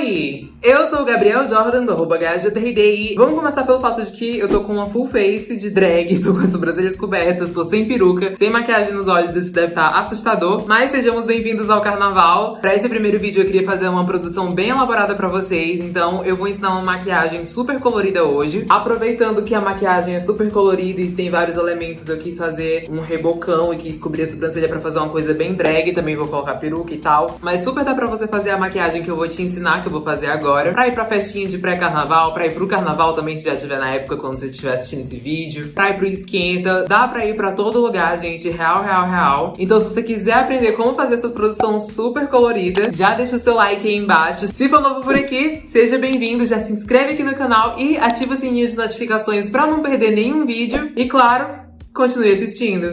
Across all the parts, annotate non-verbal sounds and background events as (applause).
Oi! Eu sou o Gabriel Jordan, do arroba vamos começar pelo fato de que eu tô com uma full face de drag, (laughs) tô com as sobrancelhas cobertas, tô sem peruca, sem maquiagem nos olhos, isso deve estar assustador, mas sejamos bem-vindos ao carnaval. Pra esse primeiro vídeo eu queria fazer uma produção bem elaborada pra vocês, então eu vou ensinar uma maquiagem super colorida hoje. Aproveitando que a maquiagem é super colorida e tem vários elementos, eu quis fazer um rebocão e quis cobrir a sobrancelha pra fazer uma coisa bem drag, também vou colocar peruca e tal, mas super dá pra você fazer a maquiagem que eu vou te ensinar, que eu vou fazer agora pra ir pra festinha de pré-carnaval, pra ir pro carnaval também, se já estiver na época quando você estiver assistindo esse vídeo, pra ir pro esquenta, dá pra ir pra todo lugar, gente, real, real, real. Então se você quiser aprender como fazer essa produção super colorida, já deixa o seu like aí embaixo. Se for novo por aqui, seja bem-vindo, já se inscreve aqui no canal e ativa o sininho de notificações pra não perder nenhum vídeo. E claro, continue assistindo.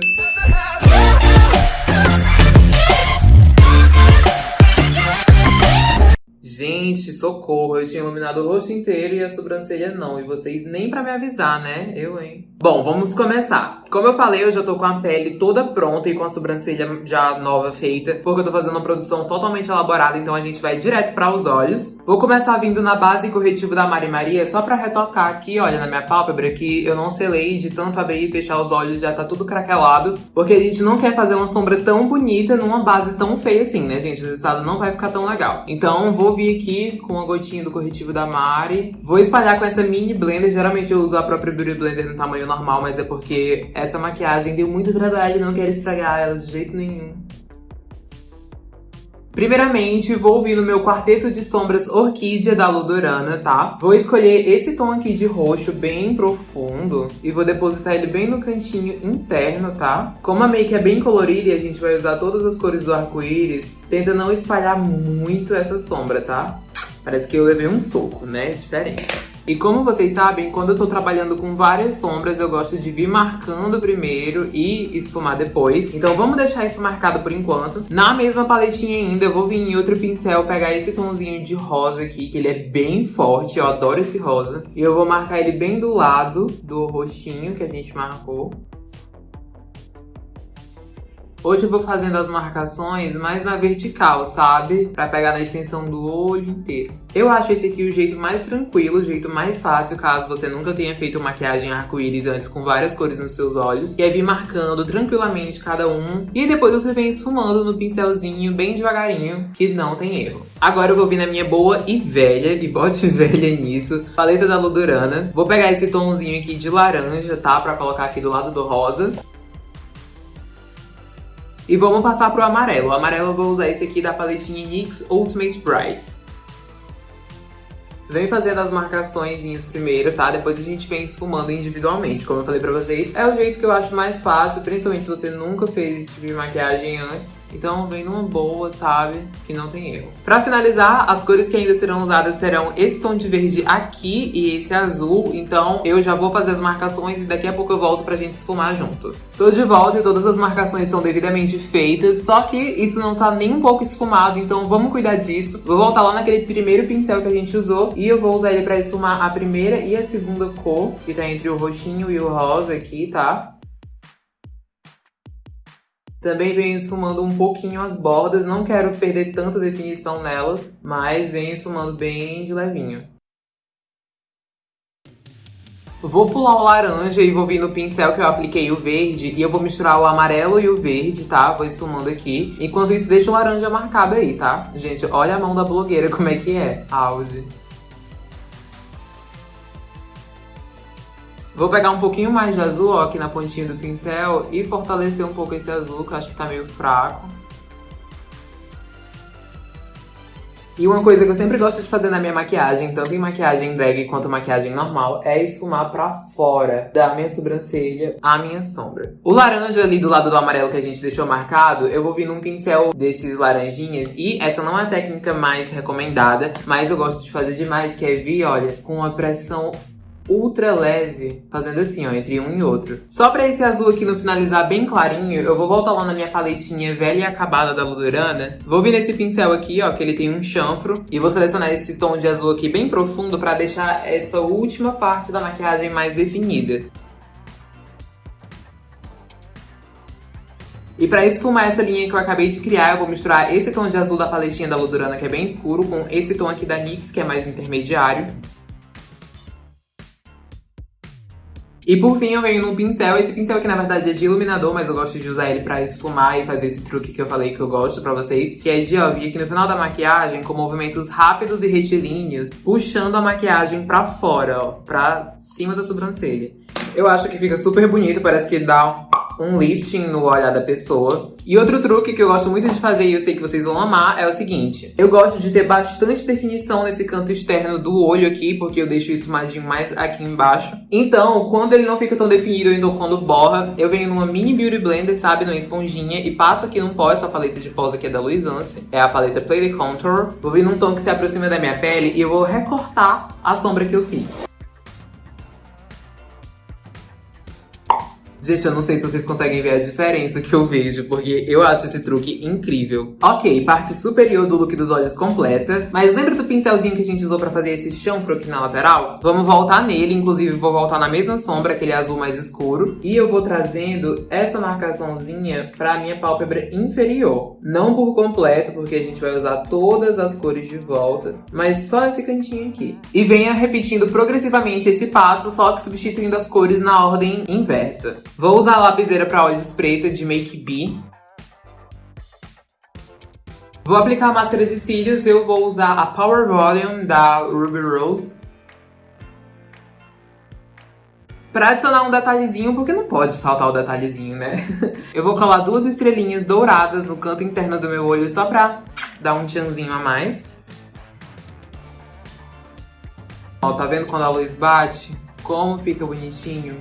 Gente, socorro, eu tinha iluminado o rosto inteiro e a sobrancelha não. E vocês nem pra me avisar, né? Eu, hein? Bom, vamos começar. Como eu falei, eu já tô com a pele toda pronta e com a sobrancelha já nova feita, porque eu tô fazendo uma produção totalmente elaborada, então a gente vai direto para os olhos. Vou começar vindo na base corretivo da Mari Maria, só pra retocar aqui, olha, na minha pálpebra, que eu não selei de tanto abrir e fechar os olhos, já tá tudo craquelado, porque a gente não quer fazer uma sombra tão bonita numa base tão feia assim, né, gente? O resultado não vai ficar tão legal. Então, vou vir aqui com uma gotinha do corretivo da Mari. Vou espalhar com essa mini blender. Geralmente eu uso a própria Beauty Blender no tamanho normal, mas é porque essa maquiagem deu muito trabalho e não quero estragar ela de jeito nenhum. Primeiramente, vou vir no meu quarteto de sombras Orquídea da Ludorana, tá? Vou escolher esse tom aqui de roxo bem profundo e vou depositar ele bem no cantinho interno, tá? Como a make é bem colorida e a gente vai usar todas as cores do arco-íris, tenta não espalhar muito essa sombra, tá? Parece que eu levei um soco, né? Diferente. E como vocês sabem, quando eu tô trabalhando com várias sombras, eu gosto de vir marcando primeiro e esfumar depois. Então vamos deixar isso marcado por enquanto. Na mesma paletinha ainda, eu vou vir em outro pincel, pegar esse tomzinho de rosa aqui, que ele é bem forte, eu adoro esse rosa. E eu vou marcar ele bem do lado do rostinho que a gente marcou. Hoje eu vou fazendo as marcações mais na vertical, sabe? Pra pegar na extensão do olho inteiro. Eu acho esse aqui o jeito mais tranquilo, o jeito mais fácil, caso você nunca tenha feito maquiagem arco-íris antes com várias cores nos seus olhos. E é vir marcando tranquilamente cada um. E depois você vem esfumando no pincelzinho, bem devagarinho, que não tem erro. Agora eu vou vir na minha boa e velha, e bote (laughs) velha nisso, paleta da Ludurana. Vou pegar esse tomzinho aqui de laranja, tá? Pra colocar aqui do lado do rosa. E vamos passar pro amarelo. O amarelo eu vou usar esse aqui da paletinha NYX Ultimate Brights. Vem fazendo as marcações primeiro, tá? Depois a gente vem esfumando individualmente. Como eu falei pra vocês, é o jeito que eu acho mais fácil, principalmente se você nunca fez esse tipo de maquiagem antes. Então vem numa boa, sabe? Que não tem erro. Pra finalizar, as cores que ainda serão usadas serão esse tom de verde aqui e esse azul. Então eu já vou fazer as marcações e daqui a pouco eu volto pra gente esfumar junto. Tô de volta e todas as marcações estão devidamente feitas, só que isso não tá nem um pouco esfumado, então vamos cuidar disso. Vou voltar lá naquele primeiro pincel que a gente usou e eu vou usar ele pra esfumar a primeira e a segunda cor, que tá entre o roxinho e o rosa aqui, tá? Também venho esfumando um pouquinho as bordas, não quero perder tanta definição nelas, mas venho esfumando bem de levinho. Vou pular o laranja e vou vir no pincel que eu apliquei o verde e eu vou misturar o amarelo e o verde, tá? Vou esfumando aqui. Enquanto isso, deixa o laranja marcado aí, tá? Gente, olha a mão da blogueira como é que é. Auge. Vou pegar um pouquinho mais de azul, ó, aqui na pontinha do pincel e fortalecer um pouco esse azul, que eu acho que tá meio fraco. E uma coisa que eu sempre gosto de fazer na minha maquiagem, tanto em maquiagem drag quanto maquiagem normal, é esfumar pra fora da minha sobrancelha a minha sombra. O laranja ali do lado do amarelo que a gente deixou marcado, eu vou vir num pincel desses laranjinhas, e essa não é a técnica mais recomendada, mas eu gosto de fazer demais, que é vir, olha, com uma pressão ultra leve, fazendo assim, ó, entre um e outro. Só pra esse azul aqui no finalizar bem clarinho, eu vou voltar lá na minha paletinha velha e acabada da Ludurana. Vou vir nesse pincel aqui, ó, que ele tem um chanfro, e vou selecionar esse tom de azul aqui bem profundo pra deixar essa última parte da maquiagem mais definida. E pra esfumar essa linha que eu acabei de criar, eu vou misturar esse tom de azul da paletinha da Ludurana, que é bem escuro, com esse tom aqui da NYX, que é mais intermediário. E por fim eu venho num pincel, esse pincel aqui na verdade é de iluminador, mas eu gosto de usar ele pra esfumar e fazer esse truque que eu falei que eu gosto pra vocês, que é de, ó, vir aqui no final da maquiagem com movimentos rápidos e retilíneos, puxando a maquiagem pra fora, ó, pra cima da sobrancelha. Eu acho que fica super bonito, parece que dá um lifting no olhar da pessoa. E outro truque que eu gosto muito de fazer e eu sei que vocês vão amar é o seguinte. Eu gosto de ter bastante definição nesse canto externo do olho aqui, porque eu deixo isso mais, mais aqui embaixo. Então, quando ele não fica tão definido, então quando borra, eu venho numa mini Beauty Blender, sabe, numa esponjinha, e passo aqui num pó, essa paleta de pós aqui é da Luisance. É a paleta Play the Contour. Vou vir num tom que se aproxima da minha pele e eu vou recortar a sombra que eu fiz. Gente, eu não sei se vocês conseguem ver a diferença que eu vejo, porque eu acho esse truque incrível. Ok, parte superior do look dos olhos completa, mas lembra do pincelzinho que a gente usou pra fazer esse chanfro aqui na lateral? Vamos voltar nele, inclusive vou voltar na mesma sombra, aquele azul mais escuro, e eu vou trazendo essa marcaçãozinha pra minha pálpebra inferior. Não por completo, porque a gente vai usar todas as cores de volta, mas só esse cantinho aqui. E venha repetindo progressivamente esse passo, só que substituindo as cores na ordem inversa. Vou usar a lapiseira para olhos preta de Make B. Vou aplicar a máscara de cílios, eu vou usar a Power Volume da Ruby Rose. Pra adicionar um detalhezinho, porque não pode faltar o detalhezinho, né? (laughs) Eu vou colar duas estrelinhas douradas no canto interno do meu olho só pra dar um tchanzinho a mais. Ó, tá vendo quando a luz bate? Como fica bonitinho?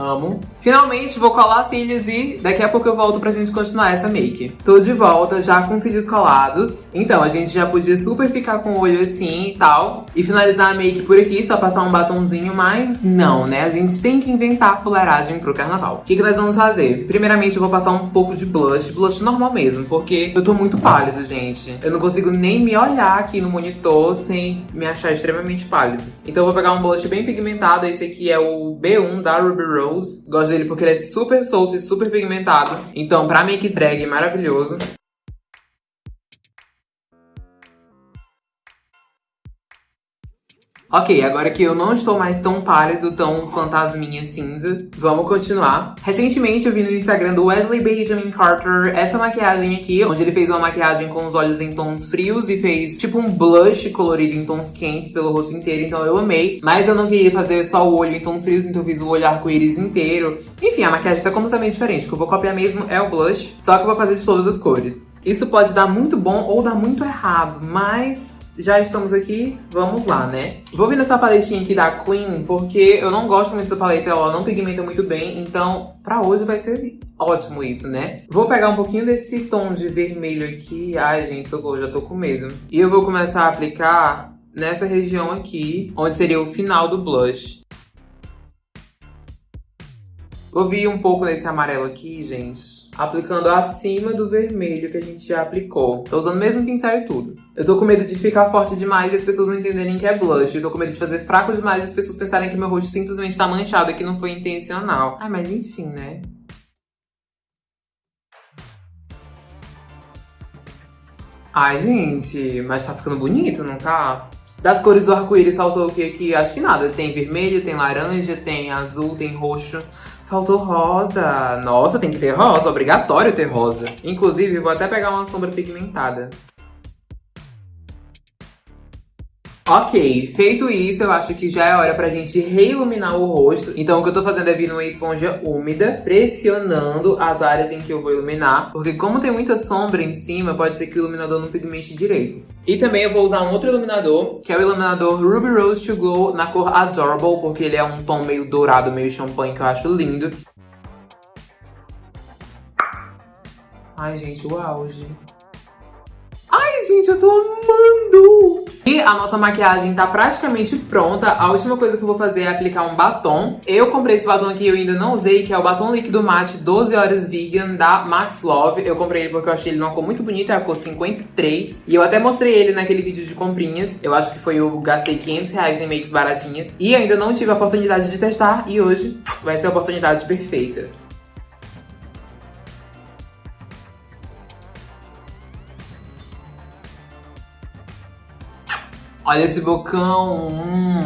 Amo. Finalmente vou colar cílios e daqui a pouco eu volto pra gente continuar essa make. Tô de volta já com cílios colados. Então, a gente já podia super ficar com o olho assim e tal. E finalizar a make por aqui, só passar um batonzinho, mas não, né? A gente tem que inventar fuleiragem pro carnaval. O que, que nós vamos fazer? Primeiramente eu vou passar um pouco de blush, blush normal mesmo, porque eu tô muito pálido, gente. Eu não consigo nem me olhar aqui no monitor sem me achar extremamente pálido. Então eu vou pegar um blush bem pigmentado, esse aqui é o B1 da Ruby Rose Rose. Gosto dele porque ele é super solto e super pigmentado. Então, pra make drag é maravilhoso. Ok, agora que eu não estou mais tão pálido, tão fantasminha cinza, vamos continuar. Recentemente eu vi no Instagram do Wesley Benjamin Carter essa maquiagem aqui, onde ele fez uma maquiagem com os olhos em tons frios e fez tipo um blush colorido em tons quentes pelo rosto inteiro, então eu amei. Mas eu não queria fazer só o olho em tons frios, então eu fiz o olho arco-íris inteiro. Enfim, a maquiagem tá completamente diferente, o que eu vou copiar mesmo é o blush, só que eu vou fazer de todas as cores. Isso pode dar muito bom ou dar muito errado, mas já estamos aqui, vamos lá, né? Vou vir nessa paletinha aqui da Queen, porque eu não gosto muito dessa paleta, ela não pigmenta muito bem, então pra hoje vai ser ótimo isso, né? Vou pegar um pouquinho desse tom de vermelho aqui, ai gente, socorro, já tô com medo. E eu vou começar a aplicar nessa região aqui, onde seria o final do blush. Vou vir um pouco nesse amarelo aqui, gente, aplicando acima do vermelho que a gente já aplicou. Tô usando o mesmo pincel e tudo. Eu tô com medo de ficar forte demais e as pessoas não entenderem que é blush. Eu tô com medo de fazer fraco demais e as pessoas pensarem que meu rosto simplesmente tá manchado e que não foi intencional. Ai, mas enfim, né? Ai, gente, mas tá ficando bonito, não tá? Das cores do arco-íris faltou o que aqui? Acho que nada. Tem vermelho, tem laranja, tem azul, tem roxo. Faltou rosa. Nossa, tem que ter rosa. Obrigatório ter rosa. Inclusive, vou até pegar uma sombra pigmentada. Ok, feito isso, eu acho que já é hora pra gente reiluminar o rosto. Então o que eu tô fazendo é vir numa esponja úmida, pressionando as áreas em que eu vou iluminar. Porque como tem muita sombra em cima, pode ser que o iluminador não pigmente direito. E também eu vou usar um outro iluminador, que é o iluminador Ruby Rose To Glow na cor Adorable, porque ele é um tom meio dourado, meio champanhe, que eu acho lindo. Ai, gente, o auge. Ai, gente, eu tô amando! E a nossa maquiagem tá praticamente pronta. A última coisa que eu vou fazer é aplicar um batom. Eu comprei esse batom aqui, eu ainda não usei, que é o batom líquido mate 12 horas vegan da Max Love. Eu comprei ele porque eu achei ele numa cor muito bonita, é a cor 53. E eu até mostrei ele naquele vídeo de comprinhas. Eu acho que foi eu gastei 500 reais em makes baratinhas. E ainda não tive a oportunidade de testar e hoje vai ser a oportunidade perfeita. Olha esse bocão. Hum.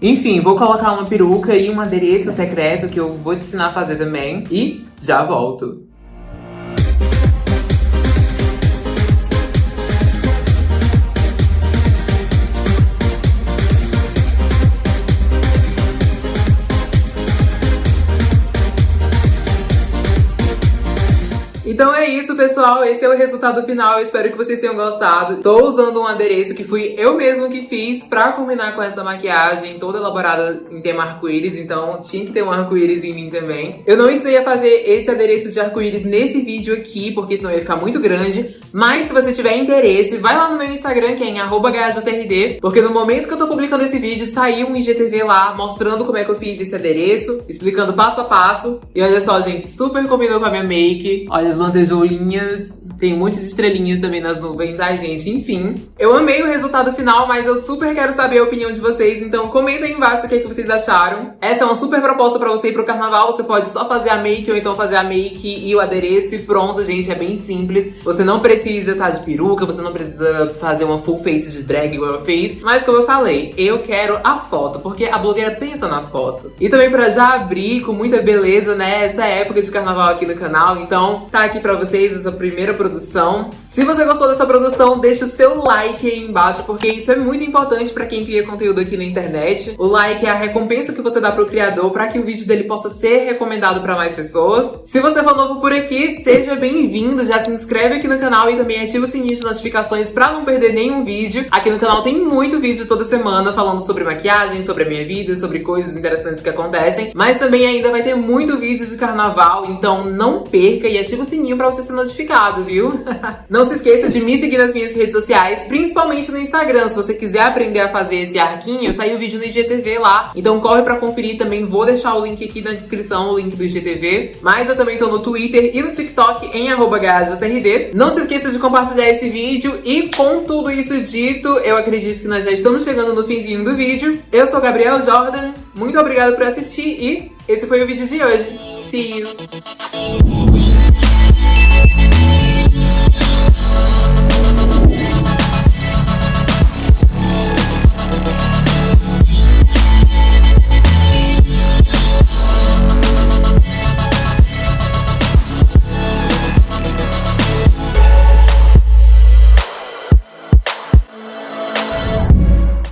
Enfim, vou colocar uma peruca e um adereço secreto que eu vou te ensinar a fazer também. E já volto. Então é isso, pessoal. Esse é o resultado final. Eu espero que vocês tenham gostado. Tô usando um adereço que fui eu mesmo que fiz pra combinar com essa maquiagem toda elaborada em tema arco-íris. Então tinha que ter um arco-íris em mim também. Eu não ensinei a fazer esse adereço de arco-íris nesse vídeo aqui, porque senão ia ficar muito grande. Mas se você tiver interesse, vai lá no meu Instagram, que é em @gajotrd, porque no momento que eu tô publicando esse vídeo, saiu um IGTV lá mostrando como é que eu fiz esse adereço, explicando passo a passo. E olha só, gente, super combinou com a minha make. Olha as lantejoulinhas, tem um monte de estrelinhas também nas nuvens. Ai, gente, enfim. Eu amei o resultado final, mas eu super quero saber a opinião de vocês, então comenta aí embaixo o que, é que vocês acharam. Essa é uma super proposta pra você ir pro carnaval, você pode só fazer a make ou então fazer a make e o adereço e pronto, gente, é bem simples. Você não precisa estar tá de peruca, você não precisa fazer uma full face de drag igual eu fiz, mas como eu falei, eu quero a foto, porque a blogueira pensa na foto. E também pra já abrir com muita beleza, né, essa época de carnaval aqui no canal, então tá aqui pra vocês essa primeira produção. Se você gostou dessa produção, deixa o seu like aí embaixo, porque isso é muito importante pra quem cria conteúdo aqui na internet. O like é a recompensa que você dá pro criador pra que o vídeo dele possa ser recomendado pra mais pessoas. Se você for novo por aqui, seja bem-vindo, já se inscreve aqui no canal e também ativa o sininho de notificações pra não perder nenhum vídeo. Aqui no canal tem muito vídeo toda semana falando sobre maquiagem, sobre a minha vida, sobre coisas interessantes que acontecem, mas também ainda vai ter muito vídeo de carnaval, então não perca e ativa o sininho sininho pra você ser notificado, viu? (laughs) Não se esqueça de me seguir nas minhas redes sociais, principalmente no Instagram. Se você quiser aprender a fazer esse arquinho, saiu o vídeo no IGTV lá. Então corre pra conferir também. Vou deixar o link aqui na descrição, o link do IGTV. Mas eu também tô no Twitter e no TikTok em @gajotrd. Não se esqueça de compartilhar esse vídeo. E com tudo isso dito, eu acredito que nós já estamos chegando no finzinho do vídeo. Eu sou Gabriel Jordan. Muito obrigada por assistir e esse foi o vídeo de hoje. See you.